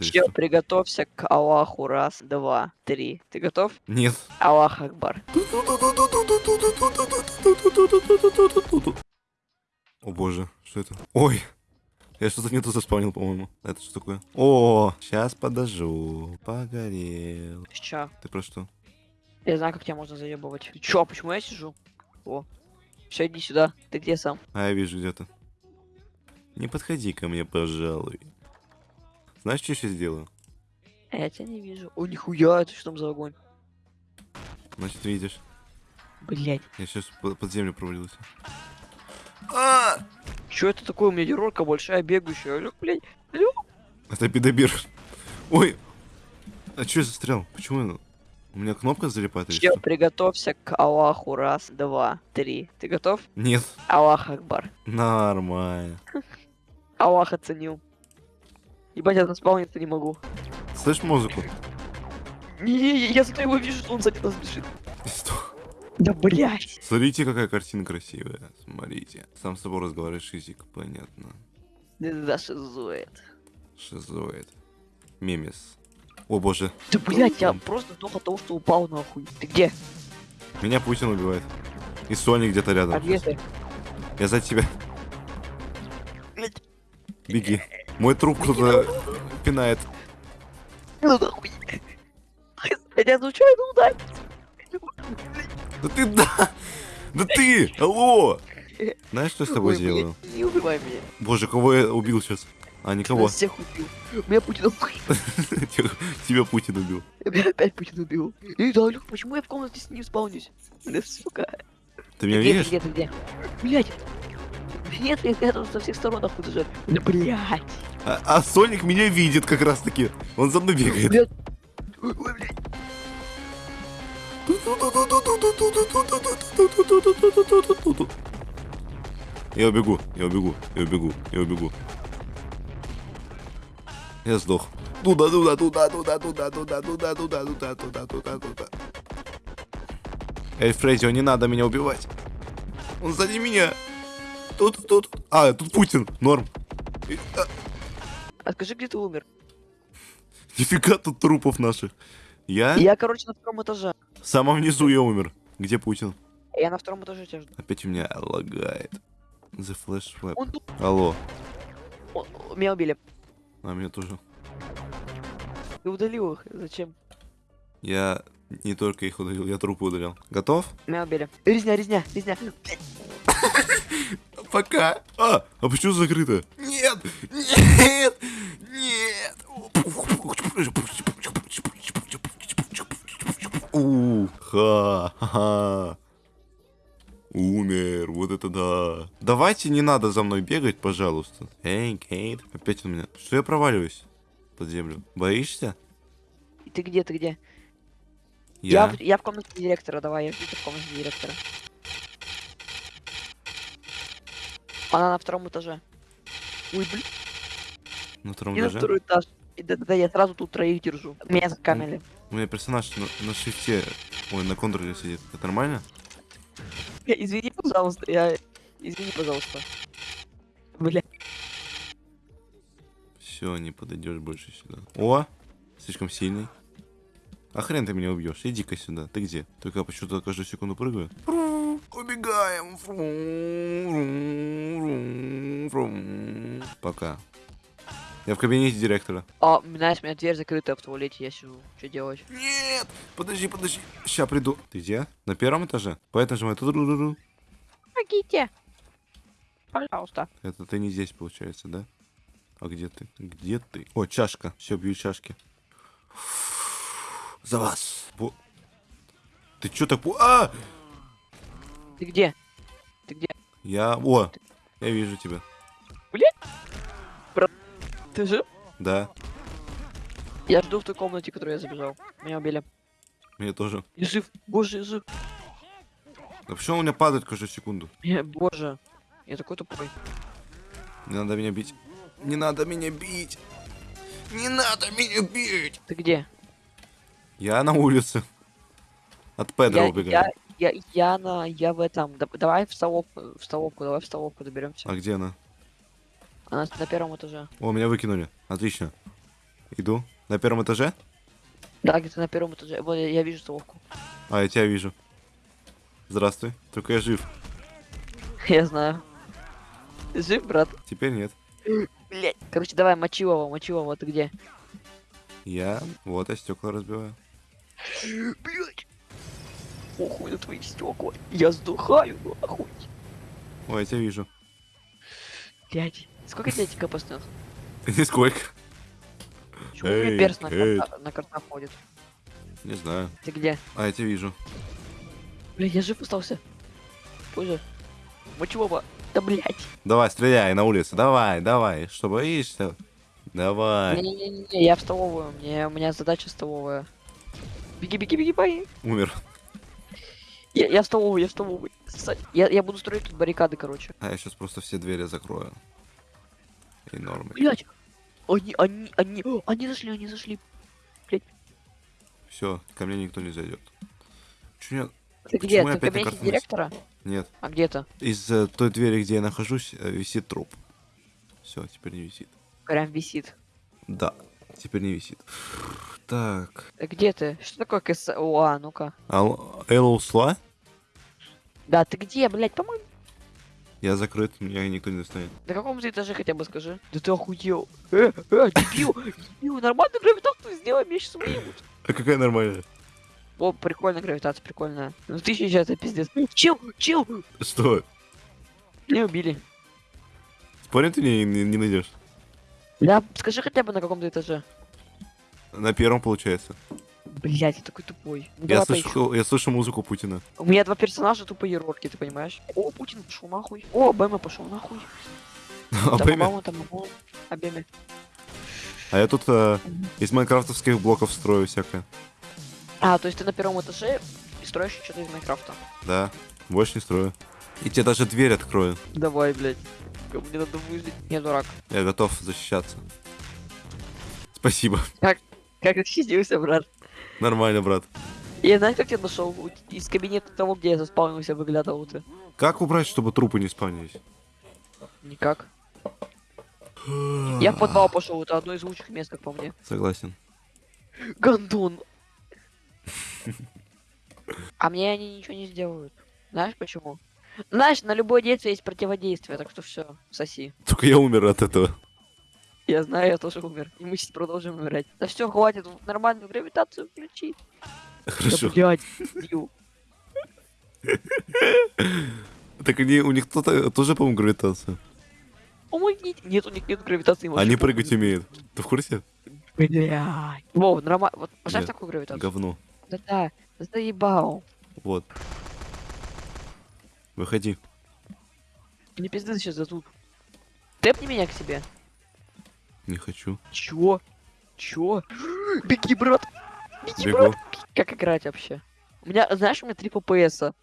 Чел, приготовься к Аллаху. Раз, два, три. Ты готов? Нет. Аллах Акбар. О боже, что это? Ой, я что-то не тут заспавнил, по-моему. Это что такое? О, сейчас подожду. Погорел. Чё? Ты про что? Я знаю, как тебя можно заебывать. Ты чё, почему я сижу? О. Все, иди сюда. Ты где сам? А, я вижу где-то. Не подходи ко мне, пожалуй. Знаешь, что я сейчас сделаю? А Я тебя не вижу. О, нихуя, это что там за огонь? Значит, видишь. Блять. Я сейчас под землю провалился. А! Чё это такое? У меня дерорка большая, бегающая. Алло, блядь. Алло. Это пидобир. Ой! А что я застрял? Почему я- У меня кнопка залипает или Чел, что? приготовься к Аллаху. Раз, два, три. Ты готов? Нет. Аллах Акбар. Нормально. Аллах оценил. Ебать, я наспауниться не могу. Слышь музыку? Не, я зато его вижу, что он сзади нас бежит. Что? Да блядь. Смотрите, какая картина красивая. Смотрите. Сам с собой разговаривает шизик, понятно. Да шизует. Шизоид. Мемес. О боже. Да блядь, я просто только от того, что упал нахуй. Ты где? Меня Путин убивает. И Соник где-то рядом. А где ты? Я за тебя. Блядь, Беги. Мой труп кто-то пинает. ну нахуй. Я случайно ударил. Да ты да! Да ты! Алло! Знаешь, что я с тобой Ой, блядь, сделаю? Не убивай меня. Боже, кого я убил сейчас? А, никого. Нас всех убил. Меня Путин убил. Тебя Путин убил. Меня опять Путин убил. Эй, да, Люк, почему я в комнате с ним спаунюсь? Да сука. Ты меня где, видишь? Где, ты где? Блядь. Нет, я рядом со всех сторон нахуй даже. Да блядь. А, а Соник меня видит как раз таки. Он за мной бегает. Я убегу, я убегу, я убегу, я убегу. Я сдох. Туда, туда, туда, туда, туда, туда, туда, туда, туда, туда, туда, туда. Эй, Фредди, не надо меня убивать. Он сзади меня. Тут, тут. А, тут Путин. Норм. А, скажи, где ты умер? Нифига тут трупов наших. Я? Я, короче, на втором этаже. В самом низу я умер. Где Путин? Я на втором этаже тебя жду. Опять у меня лагает. The Flash Web. Он. Алло. он- Меня убили. А меня тоже. Ты удалил их. Зачем? Я не только их удалил, я трупы удалял. Готов? Меня убили. Резня, резня, резня. Пока. А, а почему закрыто? Нет! Нет! У, ха, ха. Умер, вот это да. Давайте не надо за мной бегать, пожалуйста. Эй, Кейт. Опять у меня. Что я проваливаюсь под землю? Боишься? Ты где, ты где? Я. Я, в, я в комнате директора, давай, я в комнате директора. Она на втором этаже. Ой, блин, На втором на этаже. второй этаж. Да, да, я сразу тут троих держу. Меня закамили. У меня персонаж на, на шифте, ой, на контроле сидит. Это нормально? Извини, пожалуйста, я... Извини, пожалуйста. Бля, Все, не подойдешь больше сюда. О, слишком сильный. А хрен ты меня убьешь? Иди-ка сюда. Ты где? Только я почему-то каждую секунду прыгаю. Убегаем. Пока. Я в кабинете директора. а, знаешь, у меня дверь закрытая в туалете, я сижу. Что делать? Нет! Подожди, подожди. Сейчас приду. Ты где? На первом этаже? Поэтому нажимай. Ту-ду-ду-ду. Помогите! Пожалуйста. Это ты не здесь, получается, да? А где ты? Где ты? О, чашка. Все, бью чашки. За вас. Бо- Ты чё так... А! Ты где? Ты где? Я... О! Я вижу тебя. Ты жив? Да, Я жду в той комнате, в которую я забежал. Меня убили. меня тоже. Я жив. Боже, я жив. А почему у меня падает каждую секунду? Я- боже. Я такой тупой. Не надо меня бить. Не надо меня бить. Не надо меня бить. Ты где? Я на улице. От Педро Я, убегаю. я, я, я на, я в этом. Да- давай в столовку, в столовку, давай в столовку доберемся. А где она? Она на первом этаже. О, меня выкинули. Отлично. Иду. На первом этаже? Да, где-то на первом этаже. Вот я, вижу столовку. А, я тебя вижу. Здравствуй. Только я жив. Я знаю. Жив, брат? Теперь нет. Блять. Короче, давай, мочи его, мочи его, ты где? Я... Вот, я стекла разбиваю. Блять. Охуй на твои стекла. Я сдухаю, охуй. Ой, я тебя вижу. Блять. Сколько тебе этика постных? Нисколько. Чего у меня Эй, перс на, карта, на карта ходит? Не знаю. Ты где? А, я тебя вижу. Блять, я жив остался. Позже. Мочи оба. Да блять. Давай, стреляй на улице. Давай, давай. Что боишься? Давай. Не-не-не, я в столовую. Мне, у меня задача столовая. Беги, беги, беги, беги. Умер. Я, я в столовую, я в столовую. Я, я буду строить тут баррикады, короче. А я сейчас просто все двери закрою. И нормы. Блять. Они, они, они, о, они зашли, они зашли. Все, ко мне никто не зайдет. Чё нет? Ты где? Я Ты в опять на кабинете директора? Нет. А где то Из э, той двери, где я нахожусь, э, висит труп. Все, теперь не висит. Прям висит. Да, теперь не висит. Так. Где ты? Что такое КСОА? Ну-ка. Ал- Элла ушла? Да, ты где, блять, по-моему. Я закрыт, меня никто не достанет. На каком ты этаже хотя бы скажи? Да ты охуел. Э, э, дебил, дебил, нормальную гравитацию сделай, меня сейчас выебут. А какая нормальная? О, прикольная гравитация, прикольная. Ну ты сейчас это пиздец. Чил, чил, Что? не убили. Спорим, ты не, не, не найдешь? Да, скажи хотя бы на каком ты этаже. На первом получается. Блять, я такой тупой. Ну, Я слышу, я слышу музыку Путина. У меня два персонажа тупые рорки, ты понимаешь? О, Путин пошел нахуй. Обама пошел нахуй. А, Там. Обама. а я тут э, из майнкрафтовских блоков строю всякое. А, то есть ты на первом этаже и строишь что-то из Майнкрафта. Да, больше не строю. И тебе даже дверь открою. Давай, блядь. Мне надо выжить. Я дурак. Я готов защищаться. Спасибо. Как ты чистился, брат? Нормально, брат. Я знаешь, как тебя нашел? Из кабинета того, где я заспавнился, выглядывал ты. Как убрать, чтобы трупы не спавнились? Никак. Я в подвал пошел, это одно из лучших мест, как по мне. Согласен. Гондон. А мне они ничего не сделают. Знаешь почему? Знаешь, на любое действие есть противодействие, так что все, соси. Только я умер от этого. Я знаю, я тоже умер. И мы сейчас продолжим умирать. Да все, хватит, нормальную гравитацию включи. Хорошо. Да, блядь. Так они, у них кто-то тоже, по-моему, гравитация. Помогите. Нет, у них нет гравитации. Они прыгать умеют. Ты в курсе? Блядь. Вов, нормально. Вот поставь такую гравитацию. Говно. Да-да, заебал. Вот. Выходи. Не пизды сейчас дадут. Тэпни меня к себе. Не хочу. Чё? Чё? Беги, брат. Беги, Бегу. брат. Как играть вообще? У меня, знаешь, у меня 3 ППСа.